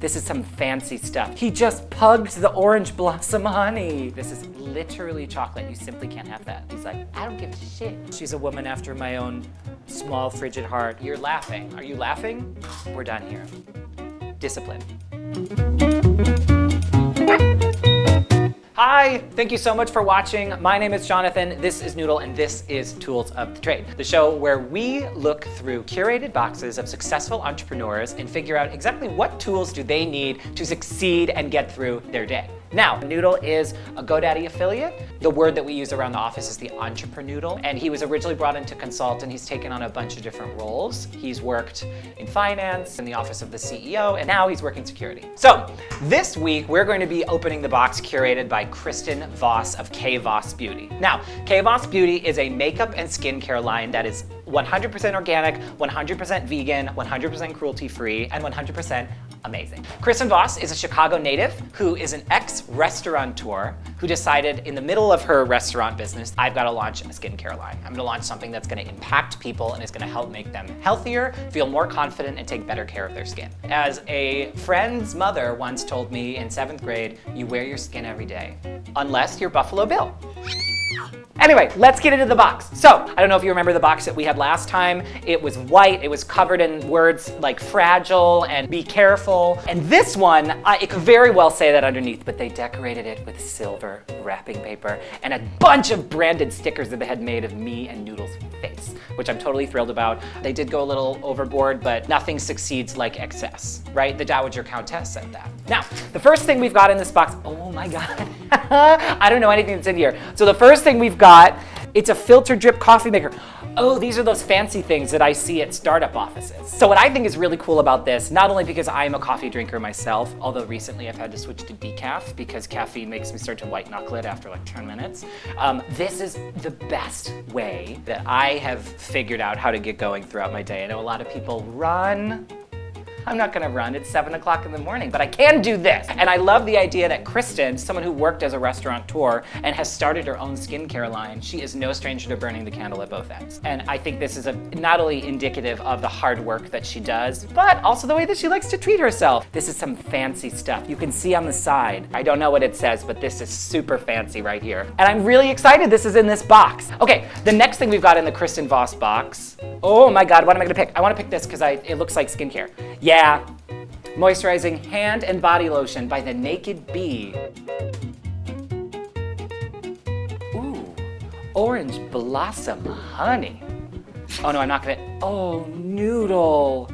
This is some fancy stuff. He just pugged the orange blossom honey. This is literally chocolate. You simply can't have that. He's like, I don't give a shit. She's a woman after my own small frigid heart. You're laughing. Are you laughing? We're done here. Discipline. Hi, thank you so much for watching. My name is Jonathan, this is Noodle, and this is Tools of the Trade, the show where we look through curated boxes of successful entrepreneurs and figure out exactly what tools do they need to succeed and get through their day. Now, Noodle is a GoDaddy affiliate. The word that we use around the office is the entrepreneurial, and he was originally brought in to consult and he's taken on a bunch of different roles. He's worked in finance, in the office of the CEO, and now he's working security. So this week, we're going to be opening the box curated by Kristen Voss of K Voss Beauty. Now, K Voss Beauty is a makeup and skincare line that is 100% organic, 100% vegan, 100% cruelty-free, and 100% amazing. Kristen Voss is a Chicago native who is an ex-restaurateur who decided in the middle of her restaurant business, I've got to launch a skincare line. I'm going to launch something that's going to impact people and is going to help make them healthier, feel more confident, and take better care of their skin. As a friend's mother once told me in seventh grade, you wear your skin every day, unless you're Buffalo Bill. Anyway, let's get into the box. So, I don't know if you remember the box that we had last time. It was white, it was covered in words like fragile and be careful. And this one, uh, it could very well say that underneath, but they decorated it with silver wrapping paper and a bunch of branded stickers that they had made of me and Noodle's face, which I'm totally thrilled about. They did go a little overboard, but nothing succeeds like excess, right? The Dowager Countess said that. Now, the first thing we've got in this box, oh my God, I don't know anything that's in here. So the first thing we've got, it's a filter drip coffee maker. Oh, these are those fancy things that I see at startup offices. So what I think is really cool about this, not only because I am a coffee drinker myself, although recently I've had to switch to decaf because caffeine makes me start to white knuckle it after like 10 minutes. Um, this is the best way that I have figured out how to get going throughout my day. I know a lot of people run, I'm not gonna run, it's seven o'clock in the morning, but I can do this. And I love the idea that Kristen, someone who worked as a restaurateur and has started her own skincare line, she is no stranger to burning the candle at both ends. And I think this is a, not only indicative of the hard work that she does, but also the way that she likes to treat herself. This is some fancy stuff. You can see on the side. I don't know what it says, but this is super fancy right here. And I'm really excited this is in this box. Okay, the next thing we've got in the Kristen Voss box. Oh my God, what am I gonna pick? I wanna pick this because it looks like skincare. Yeah, moisturizing hand and body lotion by the Naked Bee. Ooh, orange blossom honey. Oh no, I'm not gonna, oh, noodle.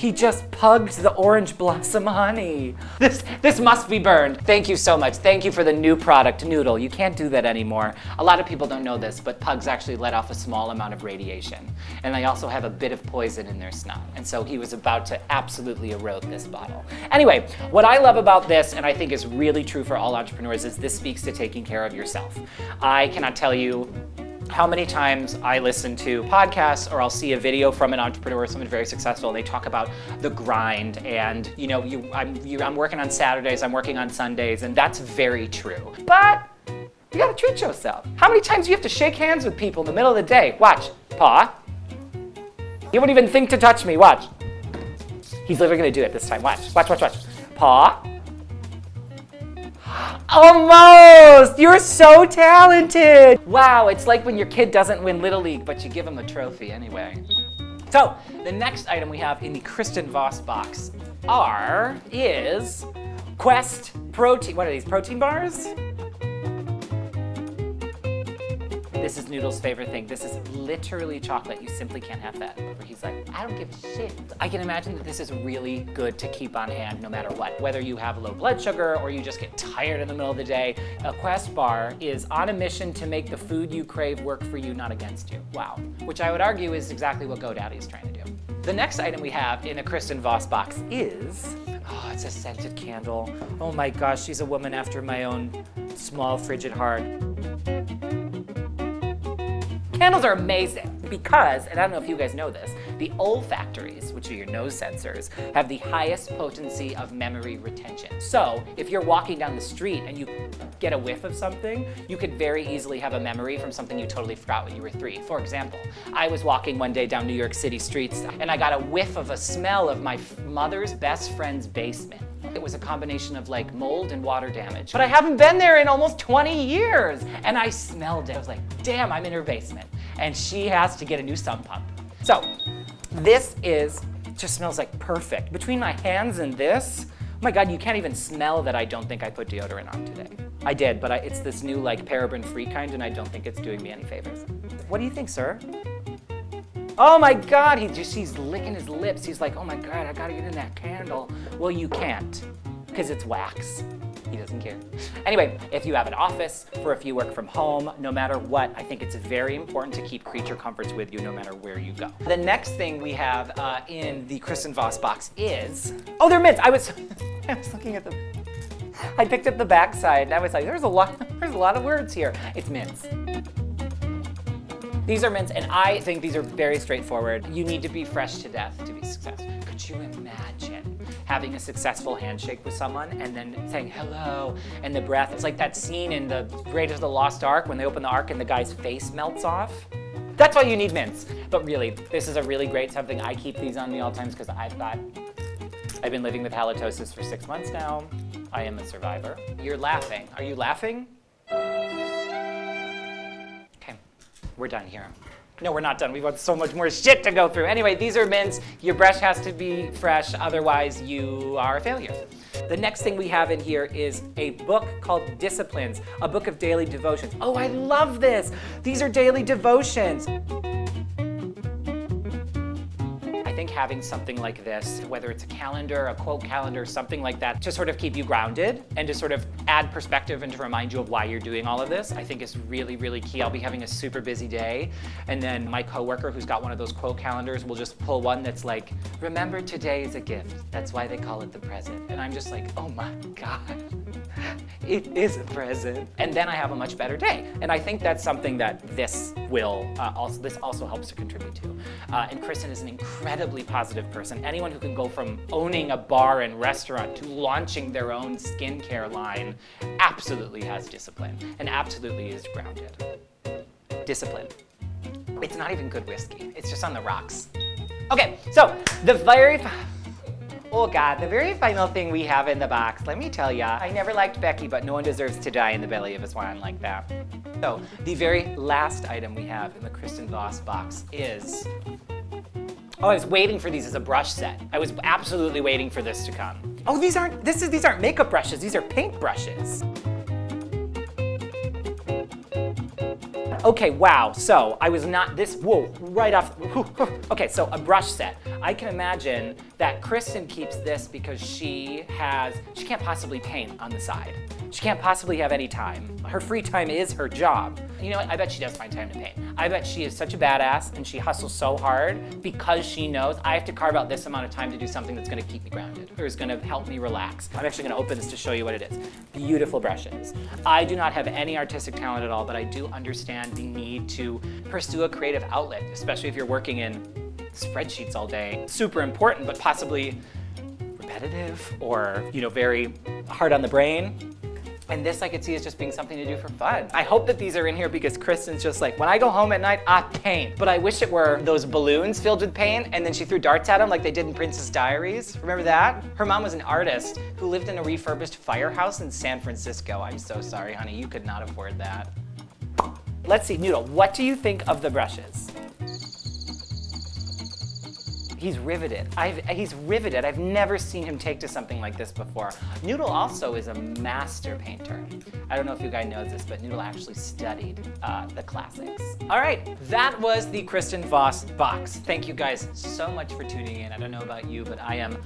He just pugged the orange blossom honey. This, this must be burned. Thank you so much. Thank you for the new product, Noodle. You can't do that anymore. A lot of people don't know this, but pugs actually let off a small amount of radiation. And they also have a bit of poison in their snot. And so he was about to absolutely erode this bottle. Anyway, what I love about this, and I think is really true for all entrepreneurs, is this speaks to taking care of yourself. I cannot tell you how many times I listen to podcasts or I'll see a video from an entrepreneur, someone very successful, and they talk about the grind and, you know, you, I'm, you, I'm working on Saturdays, I'm working on Sundays, and that's very true. But you gotta treat yourself. How many times do you have to shake hands with people in the middle of the day? Watch, paw. You won't even think to touch me, watch. He's literally gonna do it this time, watch, watch, watch, watch. Paw. Almost! You're so talented! Wow, it's like when your kid doesn't win Little League, but you give him a trophy anyway. So, the next item we have in the Kristen Voss box are, is Quest Protein, what are these, protein bars? This is Noodle's favorite thing. This is literally chocolate. You simply can't have that. Where he's like, I don't give a shit. I can imagine that this is really good to keep on hand no matter what. Whether you have low blood sugar or you just get tired in the middle of the day, a Quest bar is on a mission to make the food you crave work for you, not against you. Wow. Which I would argue is exactly what GoDaddy is trying to do. The next item we have in a Kristen Voss box is, oh, it's a scented candle. Oh my gosh, she's a woman after my own small frigid heart. Candles are amazing. Because, and I don't know if you guys know this, the olfactories, which are your nose sensors, have the highest potency of memory retention. So if you're walking down the street and you get a whiff of something, you could very easily have a memory from something you totally forgot when you were three. For example, I was walking one day down New York City streets and I got a whiff of a smell of my mother's best friend's basement. It was a combination of like mold and water damage. But I haven't been there in almost 20 years. And I smelled it. I was like, damn, I'm in her basement. And she has to get a new sump pump. So this is, just smells like perfect. Between my hands and this, oh my God, you can't even smell that I don't think I put deodorant on today. I did, but I, it's this new like paraben-free kind and I don't think it's doing me any favors. What do you think, sir? Oh my God, he just, he's licking his lips. He's like, oh my God, I gotta get in that candle. Well, you can't, because it's wax. He doesn't care. Anyway, if you have an office or if you work from home, no matter what, I think it's very important to keep creature comforts with you no matter where you go. The next thing we have uh, in the Kristen Voss box is, oh, they're mints. I was, I was looking at them. I picked up the back side and I was like, there's a lot, there's a lot of words here. It's mints. These are mints, and I think these are very straightforward. You need to be fresh to death to be successful. Could you imagine having a successful handshake with someone and then saying hello and the breath? It's like that scene in the Raiders of the Lost Ark when they open the Ark and the guy's face melts off. That's why you need mints. But really, this is a really great something. I keep these on me all times because I've got, I've been living with halitosis for six months now. I am a survivor. You're laughing. Are you laughing? We're done here. No, we're not done. We've got so much more shit to go through. Anyway, these are mints. Your brush has to be fresh, otherwise you are a failure. The next thing we have in here is a book called Disciplines, a book of daily devotions. Oh, I love this. These are daily devotions. Think having something like this, whether it's a calendar, a quote calendar, something like that, to sort of keep you grounded and to sort of add perspective and to remind you of why you're doing all of this, I think is really, really key. I'll be having a super busy day, and then my coworker who's got one of those quote calendars will just pull one that's like, remember today is a gift. That's why they call it the present. And I'm just like, oh my God, it is a present. And then I have a much better day. And I think that's something that this will uh, also, this also helps to contribute to. Uh, and Kristen is an incredibly positive person. Anyone who can go from owning a bar and restaurant to launching their own skincare line absolutely has discipline and absolutely is grounded. Discipline. It's not even good whiskey. It's just on the rocks. Okay, so the very, oh God, the very final thing we have in the box, let me tell ya, I never liked Becky, but no one deserves to die in the belly of a swan like that. So the very last item we have in the Kristen Voss box is, oh, I was waiting for these as a brush set. I was absolutely waiting for this to come. Oh, these aren't, this is, these aren't makeup brushes, these are paint brushes. Okay, wow, so I was not this, whoa, right off, okay, so a brush set. I can imagine that Kristen keeps this because she has, she can't possibly paint on the side. She can't possibly have any time. Her free time is her job. You know what, I bet she does find time to paint. I bet she is such a badass and she hustles so hard because she knows I have to carve out this amount of time to do something that's gonna keep me grounded or is gonna help me relax. I'm actually gonna open this to show you what it is. Beautiful brushes. I do not have any artistic talent at all, but I do understand the need to pursue a creative outlet, especially if you're working in spreadsheets all day. Super important, but possibly repetitive or, you know, very hard on the brain. And this I could see as just being something to do for fun. I hope that these are in here because Kristen's just like, when I go home at night, I paint. But I wish it were those balloons filled with paint and then she threw darts at them like they did in Princess Diaries. Remember that? Her mom was an artist who lived in a refurbished firehouse in San Francisco. I'm so sorry, honey, you could not afford that. Let's see, Noodle, what do you think of the brushes? He's riveted. I've, he's riveted. I've never seen him take to something like this before. Noodle also is a master painter. I don't know if you guys know this, but Noodle actually studied uh, the classics. All right, that was the Kristen Voss box. Thank you guys so much for tuning in. I don't know about you, but I am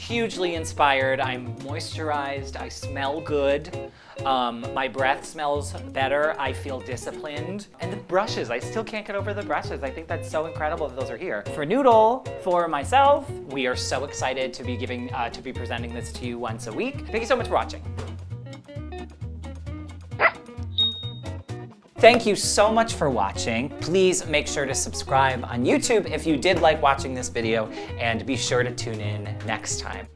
hugely inspired. I'm moisturized, I smell good, um, my breath smells better, I feel disciplined. And the brushes, I still can't get over the brushes. I think that's so incredible that those are here. For Noodle, for myself, we are so excited to be giving, uh, to be presenting this to you once a week. Thank you so much for watching. Thank you so much for watching. Please make sure to subscribe on YouTube if you did like watching this video and be sure to tune in next time.